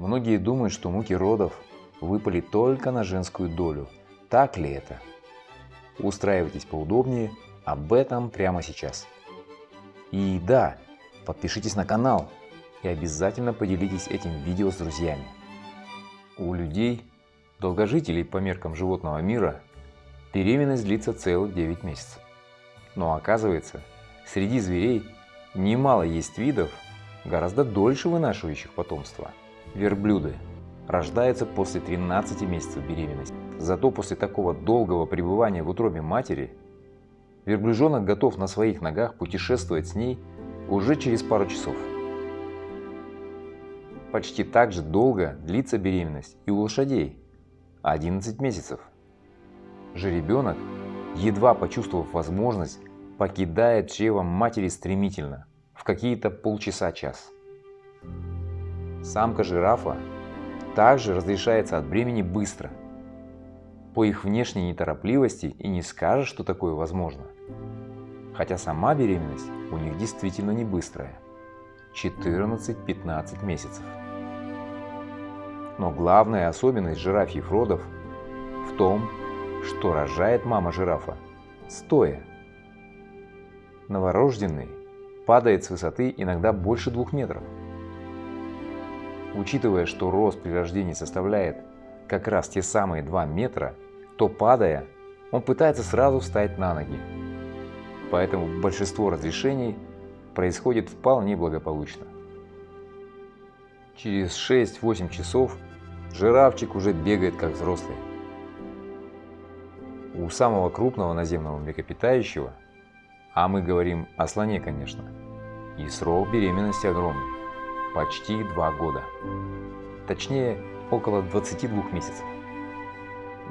Многие думают, что муки родов выпали только на женскую долю. Так ли это? Устраивайтесь поудобнее, об этом прямо сейчас. И да, подпишитесь на канал и обязательно поделитесь этим видео с друзьями. У людей, долгожителей по меркам животного мира, беременность длится целых 9 месяцев. Но оказывается, среди зверей немало есть видов, гораздо дольше вынашивающих потомство. Верблюды рождаются после 13 месяцев беременности. Зато после такого долгого пребывания в утробе матери верблюжонок готов на своих ногах путешествовать с ней уже через пару часов. Почти так же долго длится беременность и у лошадей – 11 месяцев. Жеребенок, едва почувствовав возможность, покидает чрево матери стремительно, в какие-то полчаса-час. Самка жирафа также разрешается от бремени быстро. По их внешней неторопливости и не скажешь, что такое возможно. Хотя сама беременность у них действительно не быстрая – 14-15 месяцев. Но главная особенность жирафьих родов в том, что рожает мама жирафа стоя. Новорожденный падает с высоты иногда больше двух метров. Учитывая, что рост при рождении составляет как раз те самые 2 метра, то падая, он пытается сразу встать на ноги. Поэтому большинство разрешений происходит вполне благополучно. Через 6-8 часов жирафчик уже бегает как взрослый. У самого крупного наземного млекопитающего, а мы говорим о слоне, конечно, и срок беременности огромный почти два года. Точнее, около 22 месяцев.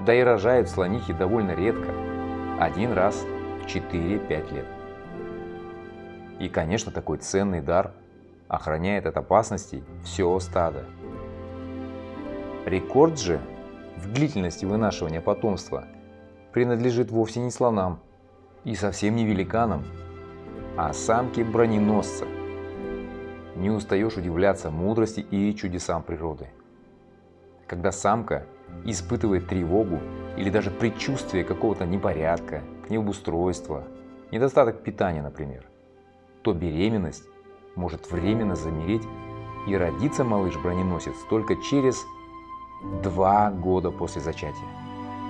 Да и рожают слонихи довольно редко, один раз в 4-5 лет. И, конечно, такой ценный дар охраняет от опасностей все стадо. Рекорд же в длительности вынашивания потомства принадлежит вовсе не слонам и совсем не великанам, а самке броненосца – не устаешь удивляться мудрости и чудесам природы. Когда самка испытывает тревогу или даже предчувствие какого-то непорядка, необустройства, недостаток питания, например, то беременность может временно замереть и родиться малыш-броненосец только через два года после зачатия.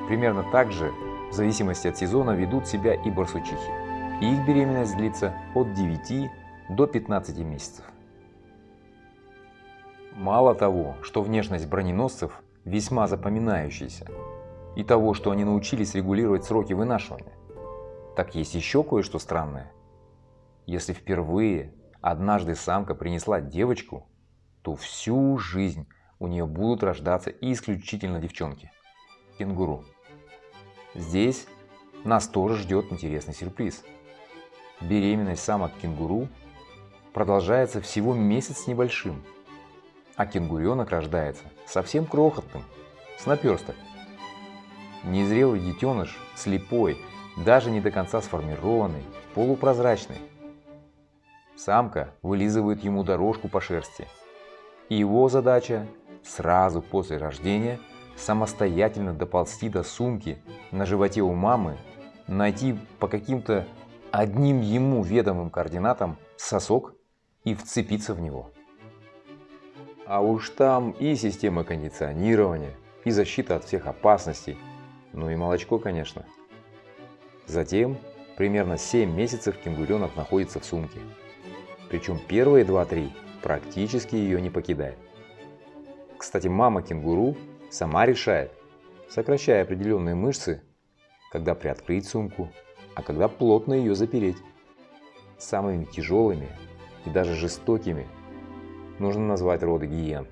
Примерно так же, в зависимости от сезона, ведут себя и барсучихи. Их беременность длится от 9 до 15 месяцев. Мало того, что внешность броненосцев весьма запоминающаяся, и того, что они научились регулировать сроки вынашивания, так есть еще кое-что странное. Если впервые однажды самка принесла девочку, то всю жизнь у нее будут рождаться исключительно девчонки – кенгуру. Здесь нас тоже ждет интересный сюрприз. Беременность самок кенгуру продолжается всего месяц с небольшим – а кенгуренок рождается совсем крохотным, с наперсток. Незрелый детеныш, слепой, даже не до конца сформированный, полупрозрачный. Самка вылизывает ему дорожку по шерсти. И его задача сразу после рождения самостоятельно доползти до сумки на животе у мамы, найти по каким-то одним ему ведомым координатам сосок и вцепиться в него. А уж там и система кондиционирования, и защита от всех опасностей, ну и молочко, конечно. Затем примерно 7 месяцев кенгуренок находится в сумке. Причем первые 2-3 практически ее не покидает. Кстати, мама кенгуру сама решает, сокращая определенные мышцы, когда приоткрыть сумку, а когда плотно ее запереть. Самыми тяжелыми и даже жестокими нужно назвать роды гиен.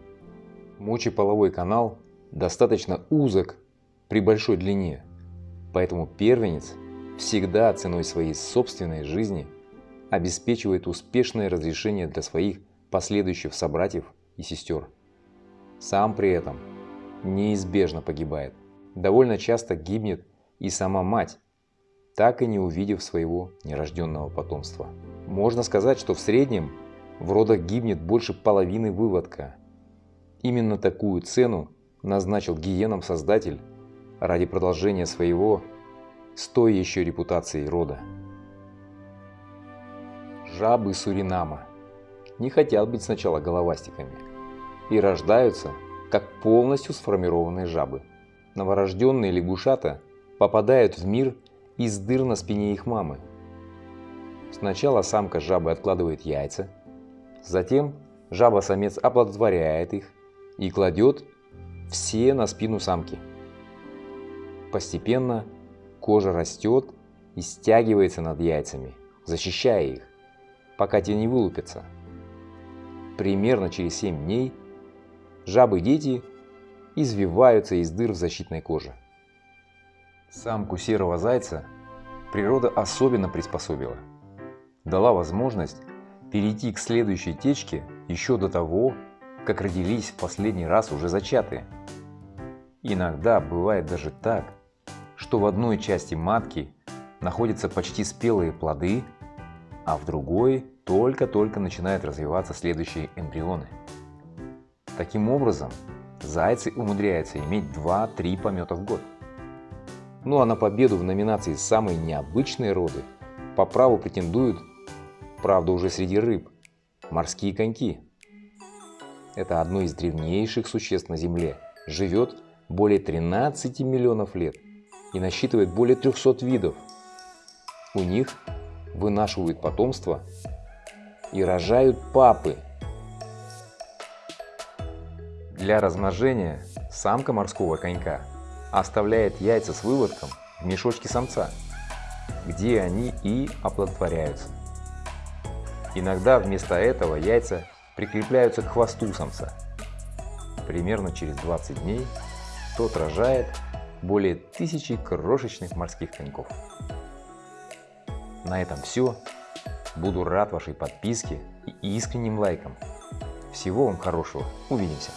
Мочеполовой канал достаточно узок при большой длине, поэтому первенец всегда ценой своей собственной жизни обеспечивает успешное разрешение для своих последующих собратьев и сестер. Сам при этом неизбежно погибает. Довольно часто гибнет и сама мать, так и не увидев своего нерожденного потомства. Можно сказать, что в среднем в родах гибнет больше половины выводка. Именно такую цену назначил гиенам создатель ради продолжения своего с той еще репутацией рода. Жабы Суринама не хотят быть сначала головастиками и рождаются как полностью сформированные жабы. Новорожденные лягушата попадают в мир из дыр на спине их мамы. Сначала самка жабы откладывает яйца, затем жаба-самец оплодотворяет их и кладет все на спину самки. Постепенно кожа растет и стягивается над яйцами, защищая их, пока те не вылупятся. Примерно через 7 дней жабы-дети извиваются из дыр в защитной коже. Самку серого зайца природа особенно приспособила. Дала возможность перейти к следующей течке еще до того, как родились в последний раз уже зачатые. Иногда бывает даже так, что в одной части матки находятся почти спелые плоды, а в другой только-только начинают развиваться следующие эмбрионы. Таким образом, зайцы умудряются иметь 2-3 помета в год. Ну а на победу в номинации «Самые необычные роды» по праву претендуют, правда уже среди рыб, морские коньки. Это одно из древнейших существ на Земле, живет более 13 миллионов лет и насчитывает более 300 видов. У них вынашивают потомство и рожают папы. Для размножения самка морского конька оставляет яйца с выводком в мешочке самца, где они и оплодотворяются. Иногда вместо этого яйца прикрепляются к хвосту самца. Примерно через 20 дней тот рожает более тысячи крошечных морских коньков. На этом все. Буду рад вашей подписке и искренним лайкам. Всего вам хорошего. Увидимся.